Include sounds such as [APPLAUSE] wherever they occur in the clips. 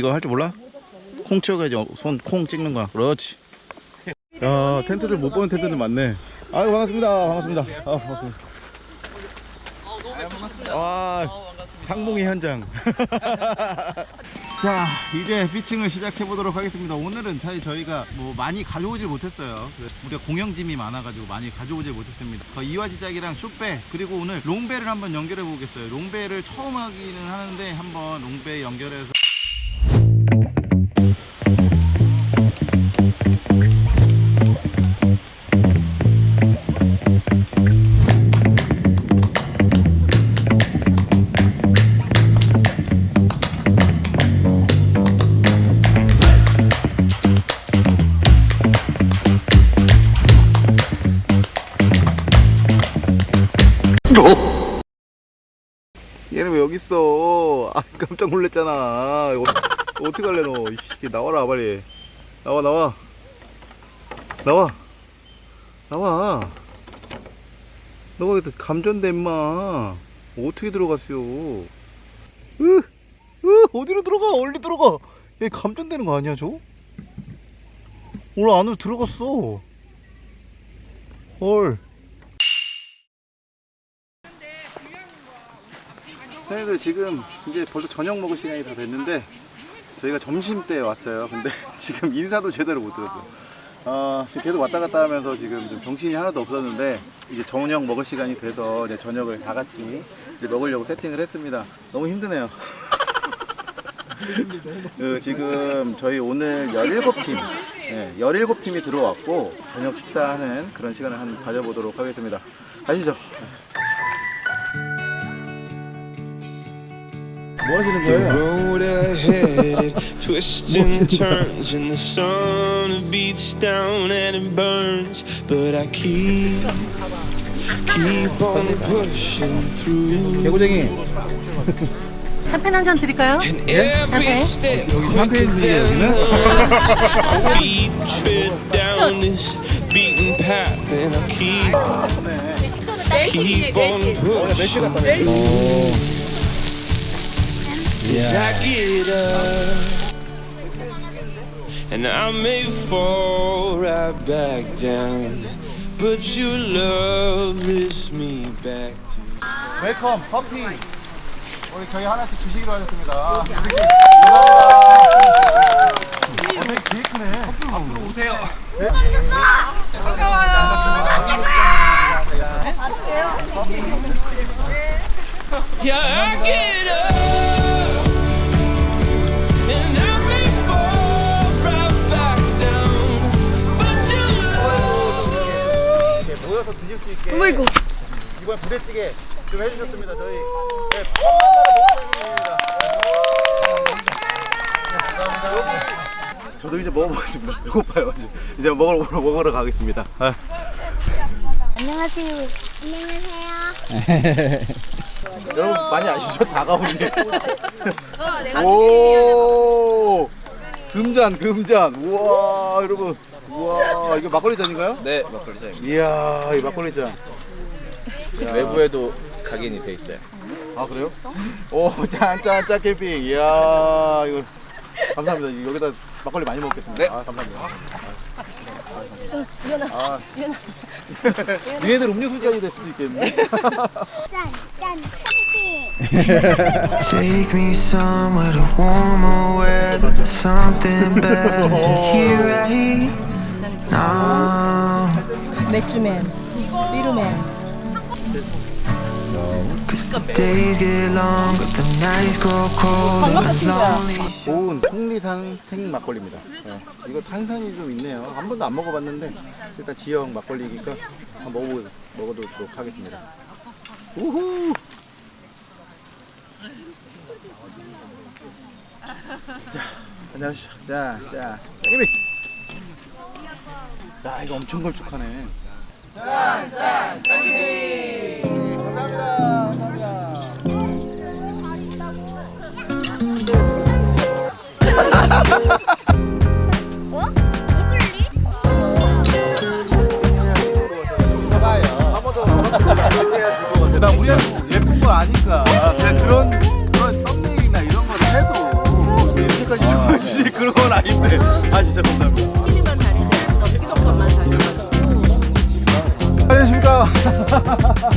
이거 할줄 몰라? 콩 치워가지고 손콩 찍는 거야. 그렇지. 야 텐트를 못 보는 텐트들 많네. 아유 반갑습니다. 반갑습니다. 아 반갑습니다. 와 상봉의 현장. [LAUGHS] 자 이제 피칭을 시작해 보도록 하겠습니다 오늘은 사실 저희가 뭐 많이 가져오질 못했어요 우리가 공영짐이 많아가지고 많이 가져오질 못했습니다 어, 이화지작이랑 숏배 그리고 오늘 롱배를 한번 연결해 보겠어요 롱배를 처음 하기는 하는데 한번 롱배 연결해서 얘는 왜 여기 있어? 아 깜짝 놀랐잖아. 이거 어떻게 할래 너. 이씨, 나와라 빨리. 나와 나와. 나와. 나와. 너가 여기서 감전돼 임마. 어떻게 들어갔어요 으, 으 어디로 들어가? 얼리 들어가. 얘 감전되는 거 아니야 저? 오늘 안으로 들어갔어. 헐 선생님들 지금 이제 벌써 저녁 먹을 시간이 다 됐는데 저희가 점심 때 왔어요. 근데 [LAUGHS] 지금 인사도 제대로 못 드렸어요. 어, 계속 왔다 갔다 하면서 지금 좀 정신이 하나도 없었는데 이제 저녁 먹을 시간이 돼서 이제 저녁을 다 같이 이제 먹으려고 세팅을 했습니다. 너무 힘드네요. [LAUGHS] 그 지금 저희 오늘 17팀 네, 17팀이 들어왔고 저녁 식사하는 그런 시간을 한번 가져보도록 하겠습니다. 가시죠 뭐 하시는 The 거예요? road ahead, it twists and turns, and the sun beats down and it burns. But I keep, keep on pushing through. 개구쟁이 샴페인 한잔 드릴까요? 여기는? feet tread down this beaten path, and I keep, keep on pushing. As I get up, and I may fall right back down, but your love lifts me back to. 웰컴 커피 우리 저희 하나씩 주시기로 하셨습니다 감사합니다 어, 되게 되게 크네 앞으로 오세요 Yeah, I get up, 드실 수 있게 어이구. 이번 부대찌개 좀 해주셨습니다 저희 네, 감사합니다 저도 이제 먹어보겠습니다 [LAUGHS] 배고파요 이제 이제 먹으러 먹으러, 먹으러 가겠습니다 아. 안녕하세요. 안녕하세요. [LAUGHS] 여러분 많이 아시죠? 다가오니. 오. 금잔 금잔. 우와 여러분. 우와 이거 막걸리 잔인가요? 네, 막걸리 잔입니다. 이야 이 막걸리 잔. 외부에도 각인이 돼 있어요. 아 그래요? 오 짠짠 짠 캠핑. 이야 이거 감사합니다. 여기다 막걸리 많이 먹겠습니다. 네. 아 감사합니다. 아, 얘네들 음료수 잔이 될 수도 있겠네. 짠, 짠, 캠핑. Take me somewhere to warmer weather, something better than [LAUGHS] here right now. 맥주맨, 비루맨. Cause the days get longer, the nights grow colder, and lonely. 고운 통리산 생 막걸리입니다. 네. 이거 탄산이 좀 있네요. 한 번도 안 먹어봤는데 일단 지역 막걸리니까 한번 먹어 먹어보도록 하겠습니다. 우후. 자, 안녕하시죠. 자, 자, 이미. 야 이거 엄청 걸쭉하네. 짠짠 짠기 감사합니다 감사합니다 그런 썸네일이나 이런 걸 해도 이렇게까지 좋아지 그런 건 아닌데. 아 진짜 감사합니다. Ha ha ha ha!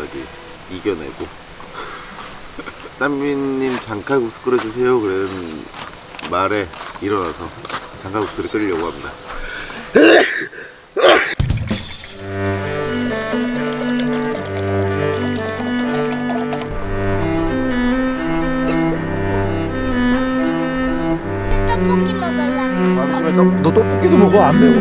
마지막까지 이겨내고 [LAUGHS] 땀민님 장칼국수 끓여주세요 그런 말에 일어나서 장칼국수를 끓이려고 합니다 떡볶이 먹을래. 아침에 떡, 너 떡볶이도 먹어? 안 매워?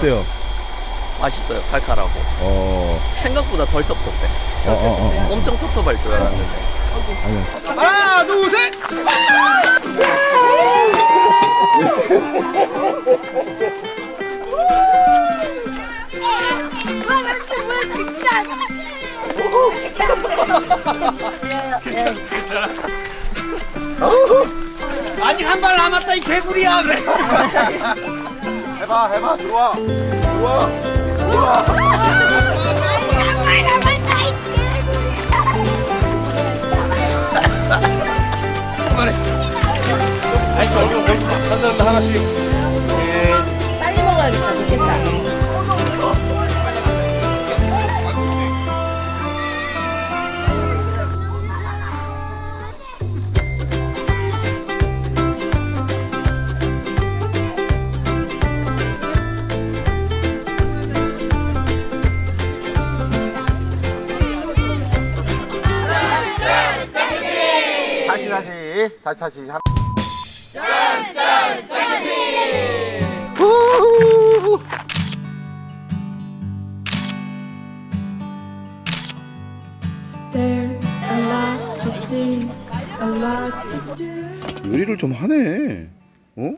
어. 어때요? 맛있어요. 칼칼하고. 어, 생각보다 덜 텁텁해. 어, 어, 어. 엄청 텁텁할 줄 알았는데. 하나, 둘, 셋! 아직 한 발 남았다, 이 개구리야! 그래. [LAUGHS] 해봐, 해봐. 들어와. 들어와. 정말 남았다 이 아이, 저기, 한 사람도 하나씩. 빨리 먹어야겠다. 좋겠다. 다시, 다시. 다시. 한... There's a lot to see, a lot to do. 요리를 좀 하네. 어?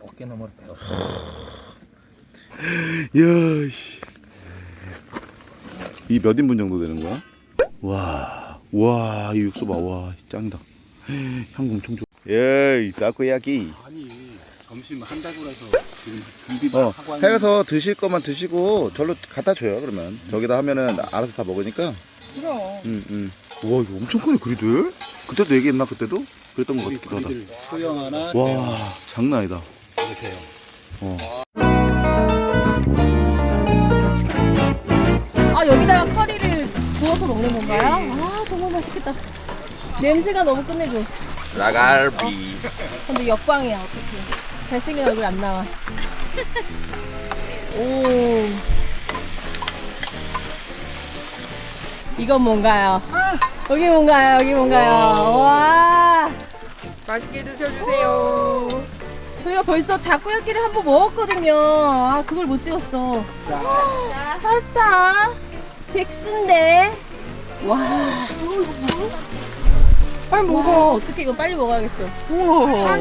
어깨 너머로 배워. 이야, 씨. 이몇 인분 정도 되는 거야? 와, 와, 이 육수 봐, 와, 짱이다. 향 엄청 좋아. 예이, 따코야끼. 아니, 점심 한다고 해서 지금 준비만 어, 하고 하는 해서 드실 거만 드시고 절로 갖다 줘요, 그러면. 저기다 하면은 알아서 다 먹으니까. 그럼. 응, 응. 와, 이거 엄청 크네, 그리들. 그때도 얘기했나, 그때도? 그랬던 것 같기도 하다. 소형 하나, 와, 장난 아니다. 이렇게 해요. 아 여기다가 커리를 부어서 먹는 건가요? 아 정말 맛있겠다. 냄새가 너무 끝내줘. 라갈비. 근데 역광이야 어떡해. 잘생긴 얼굴 안 나와. [LAUGHS] 오. 이건 뭔가요? 여기 뭔가요? 여기 뭔가요? 와. 맛있게 드셔주세요 저희가 벌써 닭고야끼를 한 번 먹었거든요. 아, 그걸 못 찍었어. 파스타. 백순대. 와. 빨리 먹어. 어떻게 이거 빨리 먹어야겠어. 우와.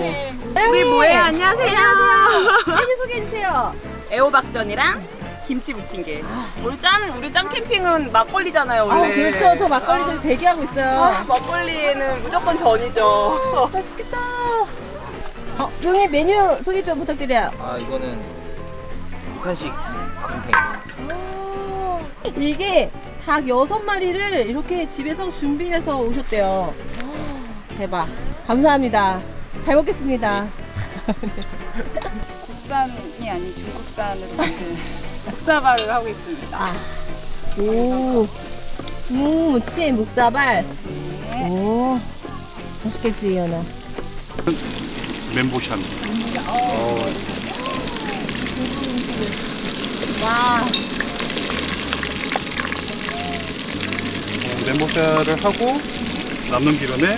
우리 뭐예요? 안녕하세요. [LAUGHS] 메뉴 소개해주세요. 애호박전이랑 김치 부침개. 우리 짠 우리 짠 캠핑은 막걸리잖아요 아, 원래. 그렇죠. 저 막걸리 저기 대기하고 있어요. 아, 막걸리는 무조건 전이죠. 맛있겠다. 어, 형님 메뉴 소개 좀 부탁드려요. 아 이거는 북한식 곰탱이. 이게 닭 여섯 마리를 이렇게 집에서 준비해서 오셨대요. 대박. 감사합니다. 잘 먹겠습니다. [LAUGHS] 국산이 아닌 중국산으로 만든 국사발을 하고 있습니다. 오. 음, 무침, 묵사발. 오. 맛있겠지, 이현아. 멘보샤. 와. 멘보샤를 하고 남는 기름에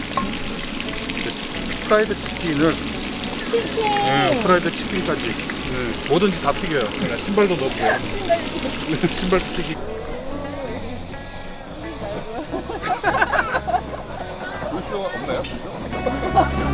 프라이드 치킨을 치킨. 네, 프라이드 치킨까지 네, 뭐든지 다 튀겨요. 그냥 신발도 넣고요. 네, 신발도 [LAUGHS] 튀기고. 물쇼 없나요? [LAUGHS]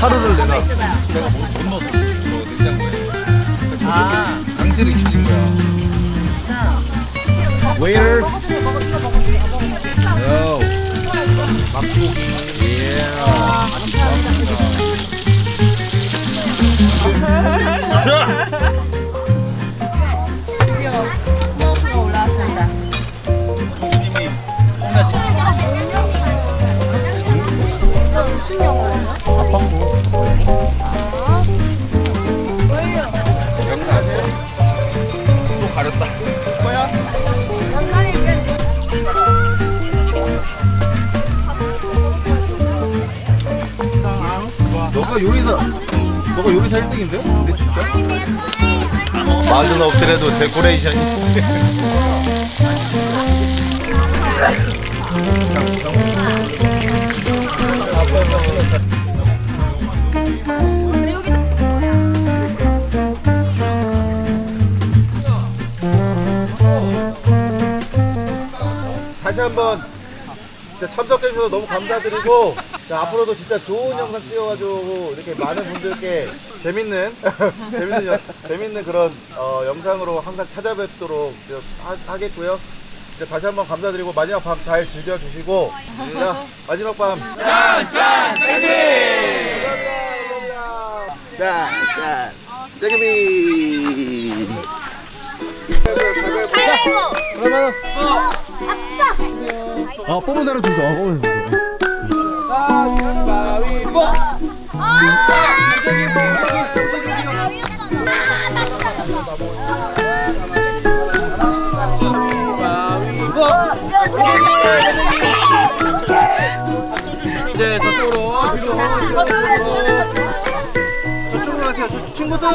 하루를 내가 내가 못, 못 넣었어 저 냉장고에 아. 강제로 시킨 거야. 웨이터 요 막고기 드디 너가 요리사 너가 요리사 1등인데? 근데 진짜? 맛은 없더라도 데코레이션이 다시 한번 진짜 참석해 주셔서 너무 감사드리고 자, 앞으로도 진짜 좋은 영상 찍어가지고 이렇게 많은 분들께 재밌는 [LAUGHS] 재밌는 여- 재밌는 그런 어, 영상으로 항상 찾아뵙도록 하, 하겠고요. 이제 다시 한번 감사드리고 마지막 밤 잘 즐겨주시고 자 마지막 밤. 짠짠 땡비 감사합니다. 짠짠 땡비 그러면 아 뽑은 사람 주소 아 뽑은 사람 가위바위보 이제 저쪽으로 저쪽으로 가세요. 친구들.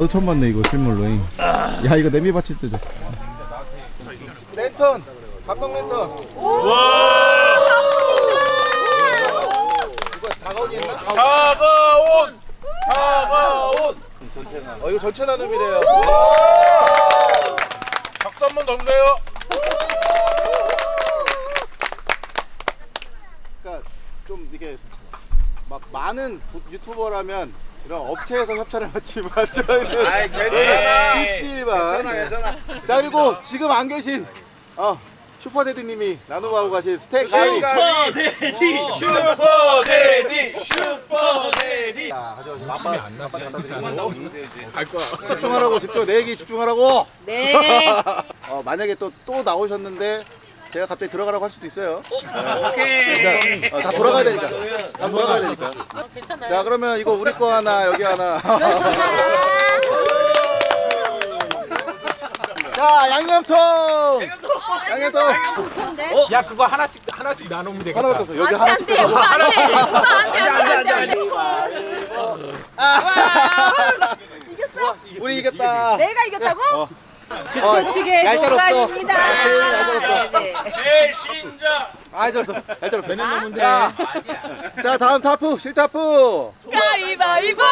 너 처음 봤네 이거 실물로. 야 이거 냄비 받칠 때죠. 랜턴. 감성 랜턴. 이거 했나? 다가온 다가온 어 이거 전체 나눔이래요. 박수 한번 더 주세요 그러니까 좀 이게 막 많은 부- 유튜버라면 이런 업체에서 협찬을 받지만 [LAUGHS] 저희는 아이, 괜찮아. 십시일반 괜찮아, 괜찮아. 자 그리고 지금 안 계신 어 슈퍼데드님이 나눔하고 가신 스테이크 가위. 슈퍼데디. 슈퍼데디. 슈퍼데디. 자 가져오신 아빠 아빠 갖다 드리고 갈 거야. 집중하라고 집중 내 얘기 집중하라고. 네. [LAUGHS] 어 만약에 또 또 나오셨는데 제가 갑자기 들어가라고 할 수도 있어요. 오케이. 그러니까 어, 다 돌아가야 되니까. 다 돌아가야 되니까. 괜찮아요. 자 그러면 이거 우리 거 하나 여기 하나. [LAUGHS] 자 양념통! 양념통. 야 그거 하나씩 하나씩 나누면 되겠다. 하나밖에 없어. 여기 하나씩 안 돼, 빼고 그거 안 돼. 그거 안 돼, 안 돼, 안 돼, 안 돼. [LAUGHS] 우리 이겼다. 내가 이겼다고? 어, 조치게 얄짤 없어 녹아집니다. 얄짤 없어 네, 네. 배신자 얄짤 없어 얄짤 없어 자, 자 다음 타프 실타프 가위바위보.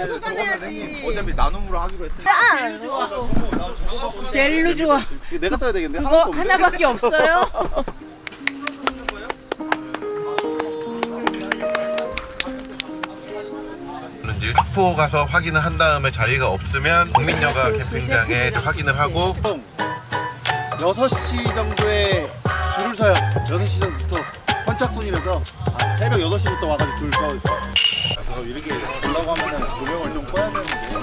아니, 아니, 저거는 형님 어차피 나눔으로 하기로 했으니까. 젤로 좋아. 이거 내가 써야 되겠는데? 그거? 하나밖에 없어요. 학포 [LAUGHS] 가서 확인을 한 다음에 자리가 없으면 국민여가 캠핑장에 확인을 하고 6시 정도에 줄을 서요. 6시 전부터 선착순이라서 아, 새벽 8시부터 와가지고 줄 서. 그래 서 이렇게 보려고 하면은 조명을 좀 꺼야 되는데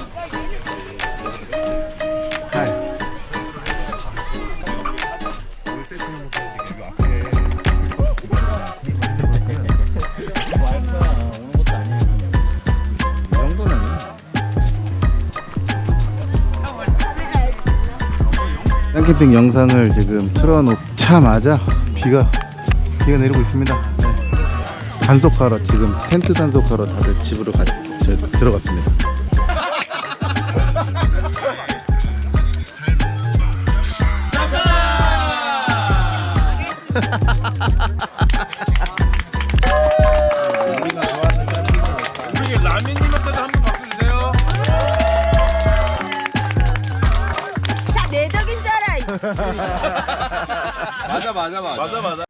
이 정도는 짱캠핑 영상을 지금 틀어놓자마자 비가 비가 내리고 있습니다. 네. 단속하러 지금 텐트 단속하러 다들 집으로 가, 저, 들어갔습니다. 우리 라면님한테도 한번 박수 주세요 다 내적인 줄 알아. 이 맞아 맞아 맞아. 맞아 맞아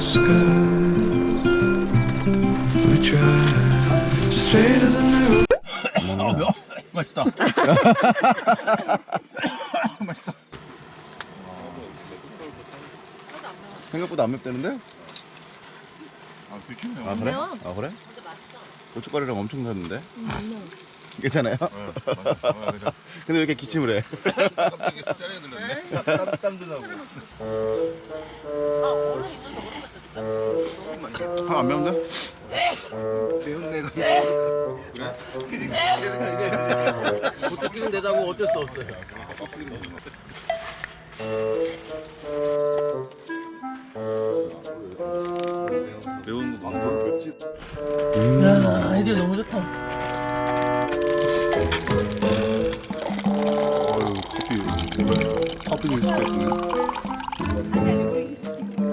new. 생각보다 안 맵다는데? 아 그렇겠네요 아 그래? 아 그래? 고춧가루랑 엄청 샀는데? [LAUGHS] 괜찮아요? [LAUGHS] 근데 왜 이렇게 기침을 해? 어쩔 수 없어요. 매운 거 망고를 뺐지 야, 아이디어 너무 좋다. 어유 커피 커피 미스 같네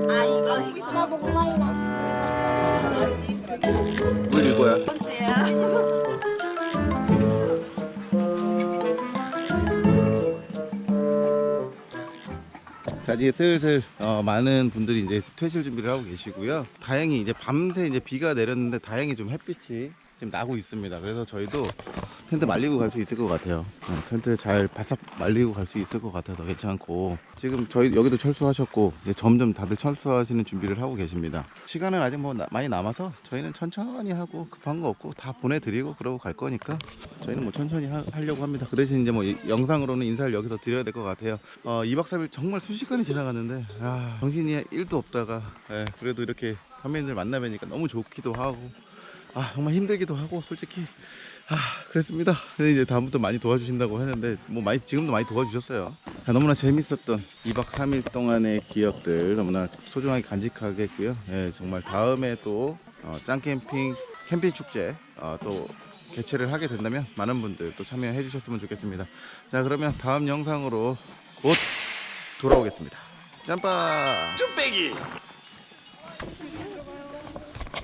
아 이거 이거 나 목말라 물 이거야 자 이제 슬슬 어, 많은 분들이 이제 퇴실 준비를 하고 계시고요. 다행히 이제 밤새 이제 비가 내렸는데 다행히 좀 햇빛이 지금 나고 있습니다. 그래서 저희도 텐트 말리고 갈 수 있을 것 같아요. 어, 텐트 잘 바싹 말리고 갈 수 있을 것 같아서 괜찮고 지금 저희 여기도 철수하셨고 이제 점점 다들 철수하시는 준비를 하고 계십니다. 시간은 아직 뭐 나- 많이 남아서 저희는 천천히 하고 급한 거 없고 다 보내드리고 그러고 갈 거니까 저희는 뭐 천천히 하, 려고 합니다. 그 대신 이제 뭐 이- 영상으로는 인사를 여기서 드려야 될 것 같아요. 어, 2박 3일 정말 순식간에 지나갔는데 아, 정신이 1도 없다가 예, 그래도 이렇게 선배님들 만나뵈니까 너무 좋기도 하고 아 정말 힘들기도 하고 솔직히 아 그랬습니다. 이제 다음부터 많이 도와주신다고 했는데 뭐 많이 지금도 많이 도와주셨어요. 자, 너무나 재밌었던 2박 3일 동안의 기억들 너무나 소중하게 간직하게 했고요. 예, 정말 다음에 또 어, 짱캠핑 캠핑 축제 어, 또 개최를 하게 된다면 많은 분들 또 참여해 주셨으면 좋겠습니다. 자 그러면 다음 영상으로 곧 돌아오겠습니다. 짬빠 쭈빼기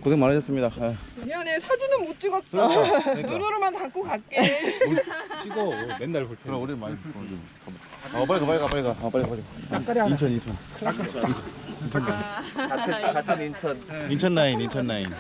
고생 많으셨습니다. 아, 미안해 사진은 못 찍었어. 아, 그러니까. 눈으로만 담고 갈게. 찍어 맨날 볼 때. 그럼 우리 많이 어 빨리 가 빨리 가 빨리 가 어, 빨리 가 빨리 가 인천 인천 같은 인천. 인천 라인 인천 라인